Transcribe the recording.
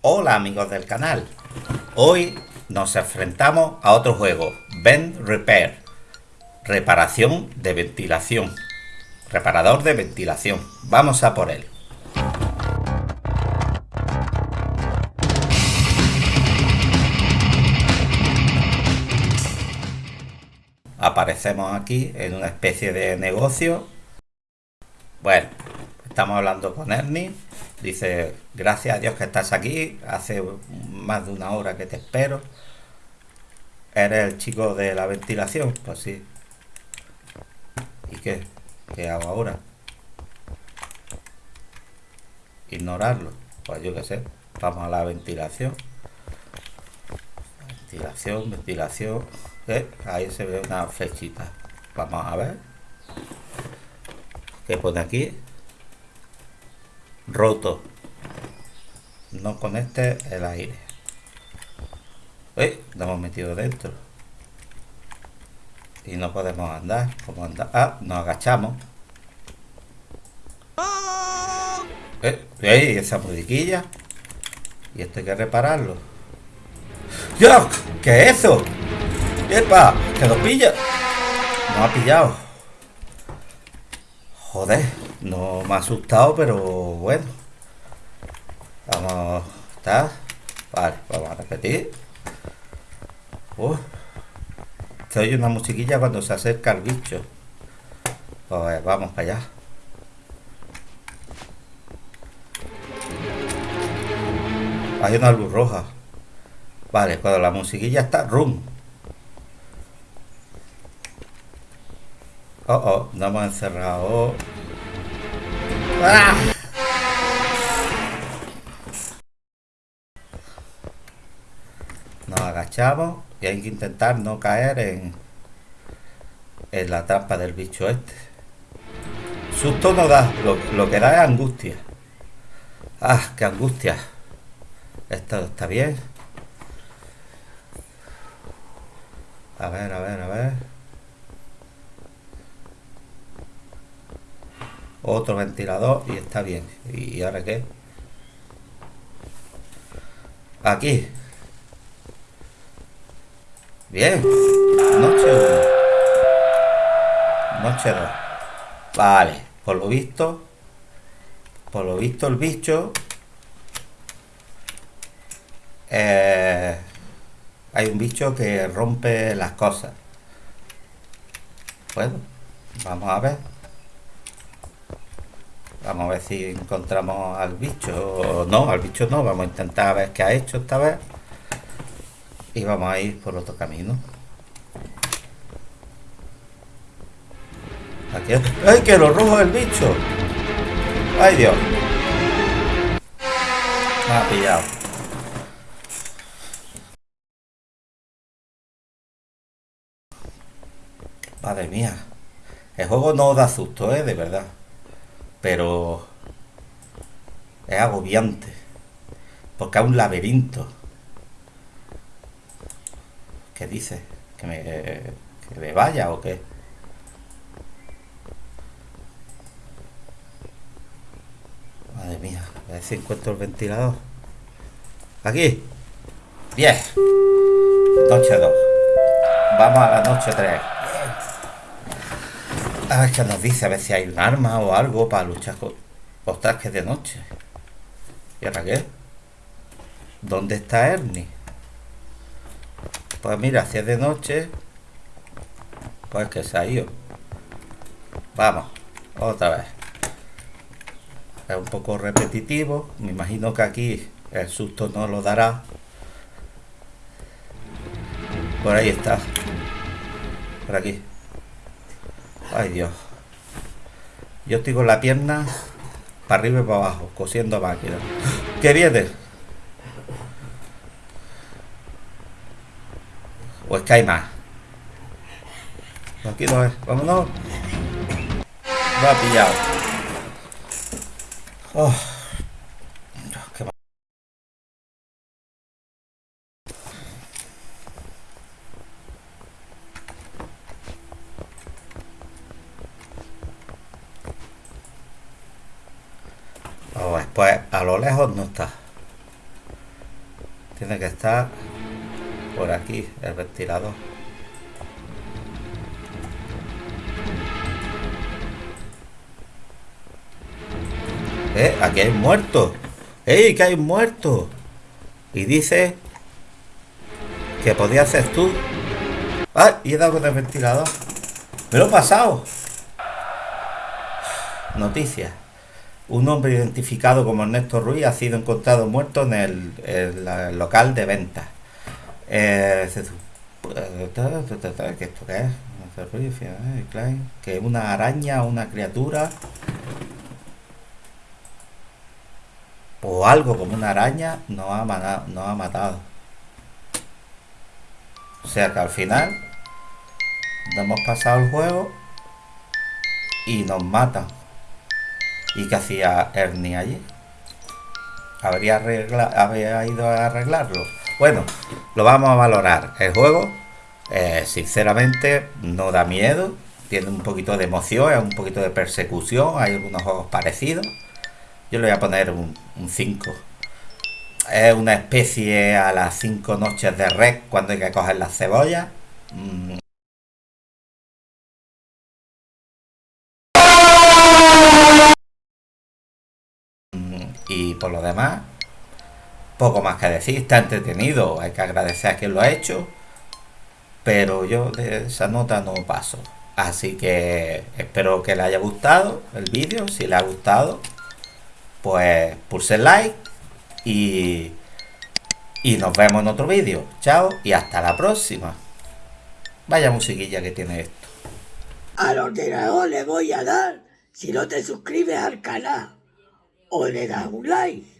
Hola amigos del canal, hoy nos enfrentamos a otro juego, Vent Repair, reparación de ventilación, reparador de ventilación, vamos a por él. Aparecemos aquí en una especie de negocio. Bueno, estamos hablando con Ernie Dice, gracias a Dios que estás aquí, hace más de una hora que te espero. ¿Eres el chico de la ventilación? Pues sí. ¿Y qué? ¿Qué hago ahora? Ignorarlo. Pues yo qué sé. Vamos a la ventilación. Ventilación, ventilación. ¿Eh? Ahí se ve una flechita. Vamos a ver. ¿Qué pone aquí? Roto no conecte el aire Uy, nos hemos metido dentro y no podemos andar como andar ah nos agachamos eh, esa musiquilla y esto hay que repararlo ¡Dios! ¿qué es eso? ¡Epa! ¡que nos pilla! nos ha pillado joder no me ha asustado, pero bueno. Vamos, ¿está? Vale, vamos a repetir. Uf. Se oye una musiquilla cuando se acerca el bicho. Pues vamos para allá. Hay una luz roja. Vale, cuando la musiquilla está, rum. Oh, oh, no hemos encerrado. Nos agachamos y hay que intentar no caer en, en la trampa del bicho este. Susto no da, lo, que da es angustia. Ah, qué angustia. Esto está bien. A ver, a ver, a ver. Otro ventilador y está bien. ¿Y ahora qué? Aquí. Bien. Noche 1. Noche 2. Vale. Por lo visto. Por lo visto el bicho. Eh, hay un bicho que rompe las cosas. Bueno. Vamos a ver. Vamos a ver si encontramos al bicho. No, al bicho no. Vamos a intentar ver qué ha hecho esta vez. Y vamos a ir por otro camino. Aquí. ¡Ay, que lo rojo el bicho! ¡Ay, Dios! Me ha pillado. Madre mía. El juego no da susto, ¿eh? De verdad pero es agobiante, porque es un laberinto. ¿Qué dice? ¿Que me, que me vaya o qué? Madre mía, a ver si encuentro el ventilador. Aquí. Bien. Noche 2. Vamos a la noche 3. A ver qué nos dice, a ver si hay un arma o algo para luchar con... Que de noche. ¿Y ahora qué? ¿Dónde está Ernie? Pues mira, si es de noche... Pues que se ha ido. Vamos, otra vez. Es un poco repetitivo. Me imagino que aquí el susto no lo dará. Por ahí está. Por aquí. Ay Dios. Yo estoy con la pierna para arriba y para abajo, cosiendo máquina. ¿Qué viene? ¿O es que hay más? Aquí no es. Vámonos. Ha pillado. Oh. Pues a lo lejos no está. Tiene que estar por aquí el ventilador. ¿Eh? Aquí hay muertos. ¡Ey! Que hay muertos. Y dice que podía hacer tú. ¡Ay! Y he dado con el ventilador. Me lo he pasado. Noticias. Un hombre identificado como Ernesto Ruiz ha sido encontrado muerto en el, local de venta. Eh, ¿Qué esto qué es? Que una araña, una criatura o algo como una araña nos ha, matado, nos ha matado. O sea que al final nos hemos pasado el juego y nos matan. ¿Y qué hacía Ernie allí? ¿Habría, ¿Habría ido a arreglarlo? Bueno, lo vamos a valorar. El juego, eh, sinceramente, no da miedo. Tiene un poquito de emoción, un poquito de persecución. Hay algunos juegos parecidos yo le voy a poner un 5. Es una especie a las 5 noches de red cuando hay que coger las cebollas. Mm. Y por lo demás, poco más que decir. Está entretenido. Hay que agradecer a quien lo ha hecho. Pero yo de esa nota no paso. Así que espero que le haya gustado el vídeo. Si le ha gustado, pues pulse like y, y nos vemos en otro vídeo. Chao y hasta la próxima. Vaya musiquilla que tiene esto. Al ordenador le voy a dar si no te suscribes al canal o le das un like.